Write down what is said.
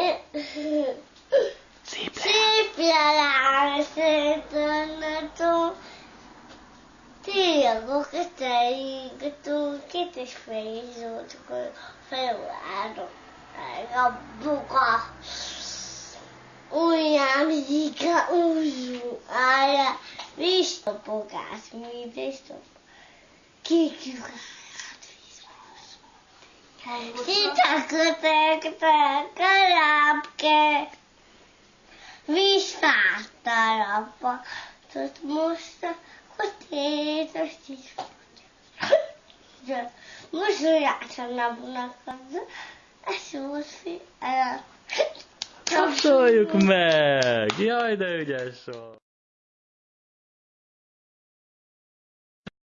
Szép le. Szépre rásítanatom, Tényleg keteink, két és fél zócskor felvárok a buka. Ujjám zika, úzú ája, visszapogás, mi visszap. Kék lyukáját vízbe. kell. Visszártál abba. Tudod, most akkor tétos is. Most jártam a bunakadra. Ez most fi. Kapcsoljuk meg! Jaj, de ügyes volt!